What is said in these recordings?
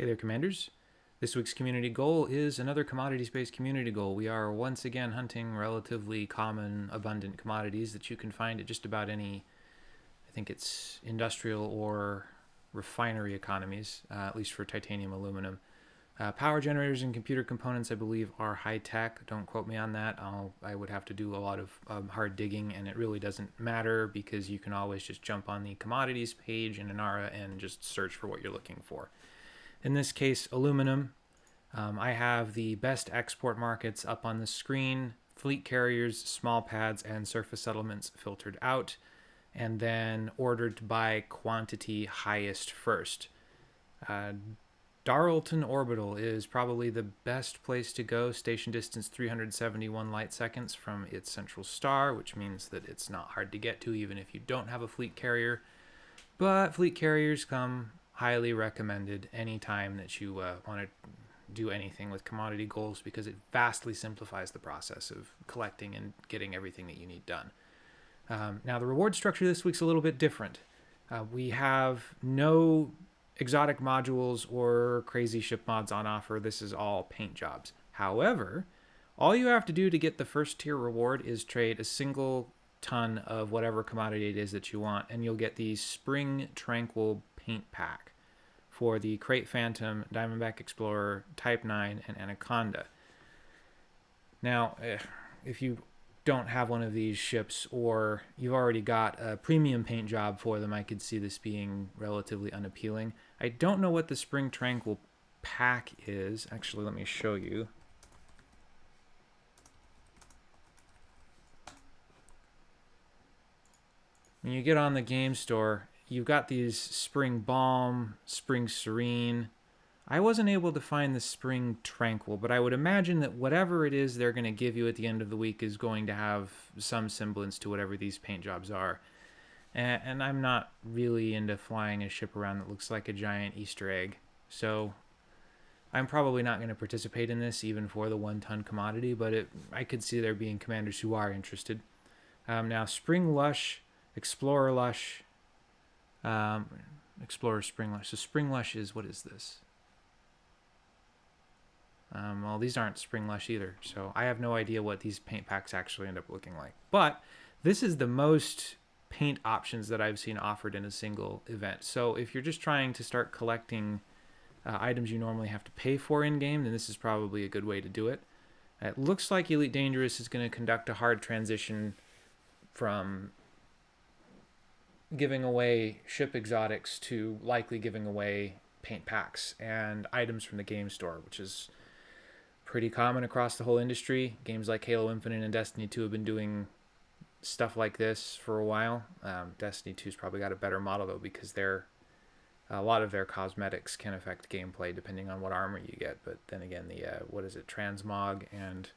Hey there, Commanders. This week's community goal is another commodities-based community goal. We are once again hunting relatively common, abundant commodities that you can find at just about any, I think it's industrial or refinery economies, uh, at least for titanium aluminum. Uh, power generators and computer components, I believe, are high tech. Don't quote me on that. I'll, I would have to do a lot of um, hard digging, and it really doesn't matter because you can always just jump on the commodities page in Inara and just search for what you're looking for. In this case, aluminum. Um, I have the best export markets up on the screen, fleet carriers, small pads, and surface settlements filtered out, and then ordered by quantity highest first. Uh, Orbital is probably the best place to go. Station distance 371 light seconds from its central star, which means that it's not hard to get to even if you don't have a fleet carrier. But fleet carriers come highly recommended anytime that you uh, want to do anything with commodity goals because it vastly simplifies the process of collecting and getting everything that you need done. Um, now, the reward structure this week's a little bit different. Uh, we have no exotic modules or crazy ship mods on offer. This is all paint jobs. However, all you have to do to get the first tier reward is trade a single ton of whatever commodity it is that you want, and you'll get the Spring Tranquil paint pack for the Krait Phantom, Diamondback Explorer, Type 9, and Anaconda. Now, eh, if you don't have one of these ships or you've already got a premium paint job for them, I could see this being relatively unappealing. I don't know what the Spring Tranquil pack is. Actually, let me show you. When you get on the game store, you've got these Spring Balm, Spring Serene. I wasn't able to find the Spring Tranquil, but I would imagine that whatever it is they're going to give you at the end of the week is going to have some semblance to whatever these paint jobs are. And, and I'm not really into flying a ship around that looks like a giant Easter egg. So I'm probably not going to participate in this even for the one ton commodity, but it, I could see there being commanders who are interested. Um, now, Spring Lush, Explorer Lush, um, Explorer Spring Lush. So Spring Lush is, what is this? Um, well, these aren't Spring Lush either, so I have no idea what these paint packs actually end up looking like. But this is the most paint options that I've seen offered in a single event. So if you're just trying to start collecting uh, items you normally have to pay for in-game, then this is probably a good way to do it. It looks like Elite Dangerous is going to conduct a hard transition from giving away ship exotics to likely giving away paint packs and items from the game store, which is pretty common across the whole industry. Games like Halo Infinite and Destiny 2 have been doing stuff like this for a while. Um, Destiny 2's probably got a better model though because they're a lot of their cosmetics can affect gameplay depending on what armor you get. But then again, the uh, what is it, transmog and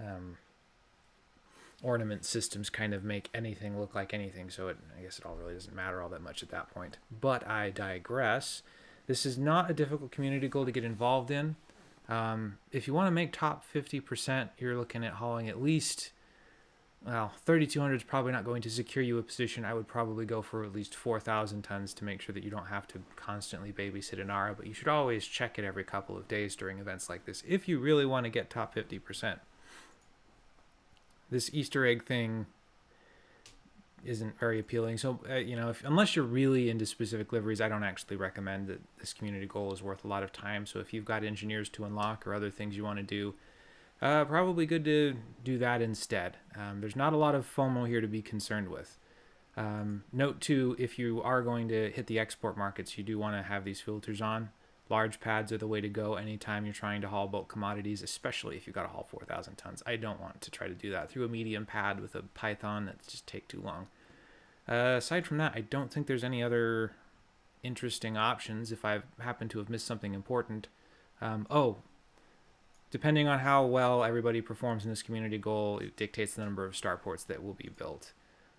um, ornament systems kind of make anything look like anything. So it, I guess it all really doesn't matter all that much at that point. But I digress. This is not a difficult community goal to get involved in. Um, if you want to make top 50%, you're looking at hauling at least, well, 3,200 is probably not going to secure you a position. I would probably go for at least 4,000 tons to make sure that you don't have to constantly babysit Inara, but you should always check it every couple of days during events like this if you really want to get top 50%. This Easter egg thing isn't very appealing. So, uh, you know, if, unless you're really into specific liveries, I don't actually recommend that this community goal is worth a lot of time. So if you've got engineers to unlock or other things you want to do, uh, probably good to do that instead. Um, there's not a lot of FOMO here to be concerned with. Um, note too, if you are going to hit the export markets, you do want to have these filters on. Large pads are the way to go anytime you're trying to haul bulk commodities, especially if you've got to haul 4,000 tons. I don't want to try to do that through a medium pad with a Python. That just take too long. Uh, aside from that, I don't think there's any other interesting options if I happen to have missed something important. Um, oh, depending on how well everybody performs in this community goal, it dictates the number of starports that will be built.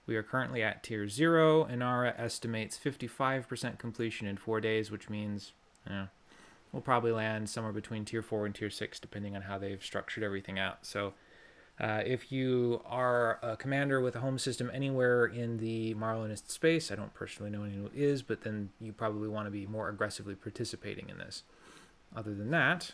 We are currently at tier 0. Inara estimates 55% completion in 4 days, which means, yeah, we'll probably land somewhere between tier 4 and tier 6 depending on how they've structured everything out. So Uh, if you are a commander with a home system anywhere in the Marlinist space, I don't personally know anyone who is, but then you probably want to be more aggressively participating in this. Other than that,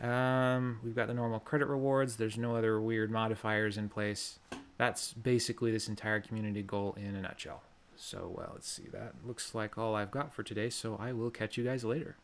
um, we've got the normal credit rewards. There's no other weird modifiers in place. That's basically this entire community goal in a nutshell. So, well, let's see. That looks like all I've got for today, so I will catch you guys later.